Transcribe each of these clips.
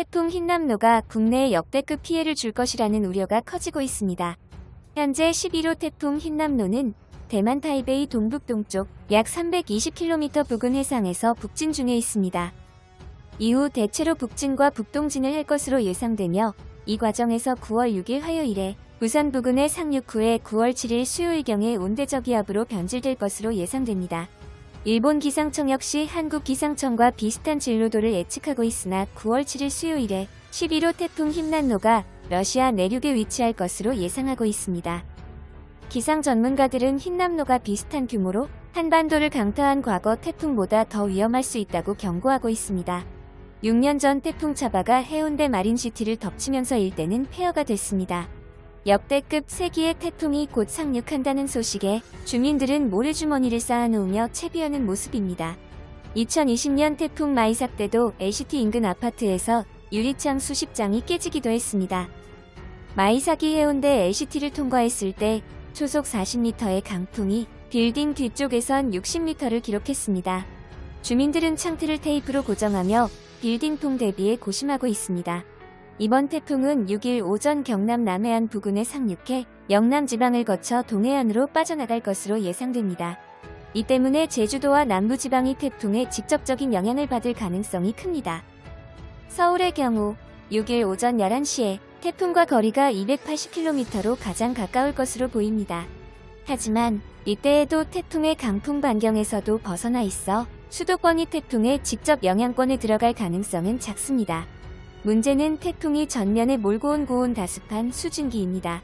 태풍 흰남노가 국내에 역대급 피해를 줄 것이라는 우려가 커지고 있습니다. 현재 11호 태풍 흰남노는 대만 타이베이 동북동쪽 약 320km 부근 해상에서 북진 중에 있습니다. 이후 대체로 북진과 북동진을 할 것으로 예상되며 이 과정에서 9월 6일 화요일에 부산 부근에 상륙 후에 9월 7일 수요일경에 온대저기압으로 변질될 것으로 예상됩니다. 일본 기상청 역시 한국 기상청과 비슷한 진로도를 예측하고 있으나 9월 7일 수요일에 11호 태풍 힘난노가 러시아 내륙에 위치할 것으로 예상하고 있습니다. 기상 전문가들은 흰남노가 비슷한 규모로 한반도를 강타한 과거 태풍보다 더 위험할 수 있다고 경고하고 있습니다. 6년 전 태풍 차바가 해운대 마린시티를 덮치면서 일대는 폐허가 됐습니다. 역대급 세기의 태풍이 곧 상륙한다는 소식에 주민들은 모래주머니를 쌓아놓으며 채비하는 모습입니다. 2020년 태풍 마이삭 때도 LCT 인근 아파트에서 유리창 수십 장이 깨지기도 했습니다. 마이삭이 해운대 LCT를 통과했을 때 초속 40m의 강풍이 빌딩 뒤쪽에선 60m를 기록했습니다. 주민들은 창틀을 테이프로 고정하며 빌딩풍 대비에 고심하고 있습니다. 이번 태풍은 6일 오전 경남 남해안 부근에 상륙해 영남 지방을 거쳐 동해안으로 빠져나갈 것으로 예상됩니다. 이 때문에 제주도와 남부지방이 태풍의 직접적인 영향을 받을 가능성이 큽니다. 서울의 경우 6일 오전 11시에 태풍과 거리가 280km로 가장 가까울 것으로 보입니다. 하지만 이때에도 태풍의 강풍 반경에서도 벗어나 있어 수도권이 태풍의 직접 영향권에 들어갈 가능성은 작습니다. 문제는 태풍이 전면에 몰고 온 고온 다습한 수증기입니다.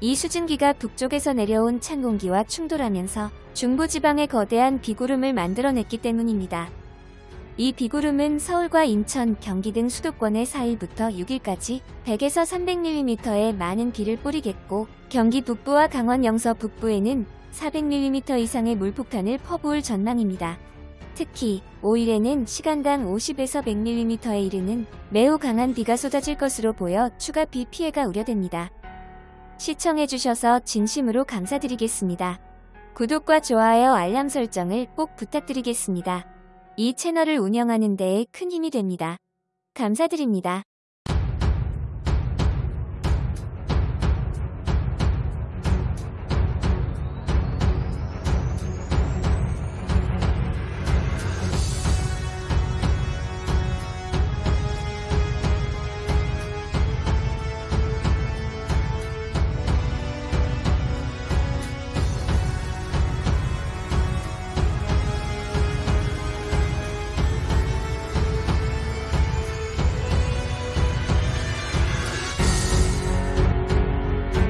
이 수증기가 북쪽에서 내려온 찬 공기와 충돌하면서 중부지방에 거대한 비구름을 만들어냈기 때문입니다. 이 비구름은 서울과 인천, 경기 등 수도권에 4일부터 6일까지 100에서 300mm의 많은 비를 뿌리겠고 경기 북부와 강원 영서 북부에는 400mm 이상의 물폭탄을 퍼부을 전망입니다. 특히 5일에는 시간당 50에서 100mm에 이르는 매우 강한 비가 쏟아질 것으로 보여 추가 비 피해가 우려됩니다. 시청해주셔서 진심으로 감사드리겠습니다. 구독과 좋아요 알람 설정을 꼭 부탁드리겠습니다. 이 채널을 운영하는 데에 큰 힘이 됩니다. 감사드립니다.